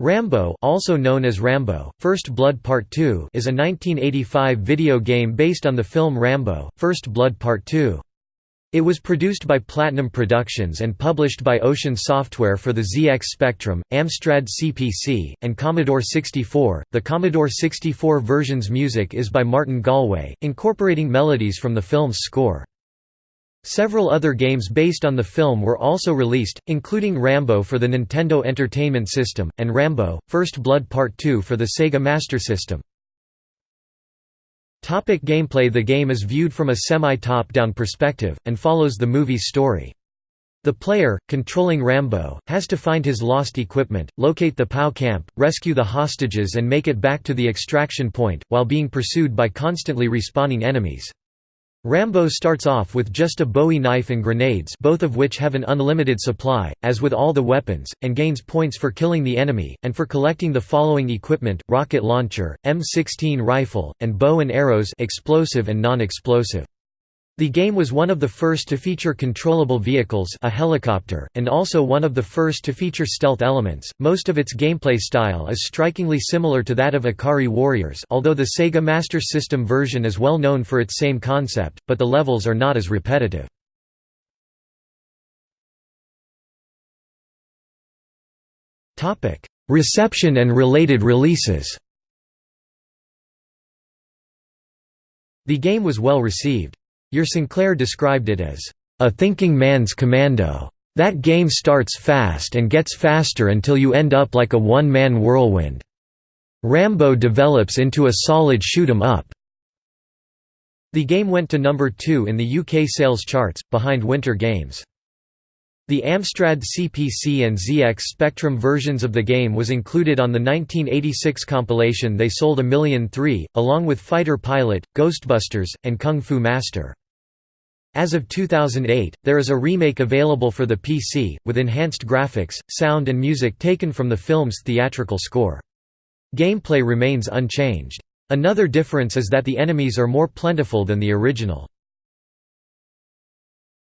Rambo also known as Rambo, First Blood Part 2 is a 1985 video game based on the film Rambo, First Blood Part 2. It was produced by Platinum Productions and published by Ocean Software for the ZX Spectrum, Amstrad CPC, and Commodore 64. The Commodore 64 version's music is by Martin Galway, incorporating melodies from the film's score. Several other games based on the film were also released, including Rambo for the Nintendo Entertainment System, and Rambo, First Blood Part 2 for the Sega Master System. Topic gameplay The game is viewed from a semi-top-down perspective, and follows the movie's story. The player, controlling Rambo, has to find his lost equipment, locate the POW camp, rescue the hostages and make it back to the extraction point, while being pursued by constantly respawning enemies. Rambo starts off with just a Bowie knife and grenades both of which have an unlimited supply, as with all the weapons, and gains points for killing the enemy, and for collecting the following equipment, rocket launcher, M16 rifle, and bow and arrows explosive and non-explosive. The game was one of the first to feature controllable vehicles a helicopter, and also one of the first to feature stealth elements. Most of its gameplay style is strikingly similar to that of Ikari Warriors although the Sega Master System version is well known for its same concept, but the levels are not as repetitive. Reception and related releases The game was well received. Your Sinclair described it as, "...a thinking man's commando. That game starts fast and gets faster until you end up like a one-man whirlwind. Rambo develops into a solid shoot 'em up." The game went to number 2 in the UK sales charts, behind Winter Games. The Amstrad CPC and ZX Spectrum versions of the game was included on the 1986 compilation They Sold a Million Three, along with Fighter Pilot, Ghostbusters, and Kung Fu Master. As of 2008, there is a remake available for the PC, with enhanced graphics, sound and music taken from the film's theatrical score. Gameplay remains unchanged. Another difference is that the enemies are more plentiful than the original.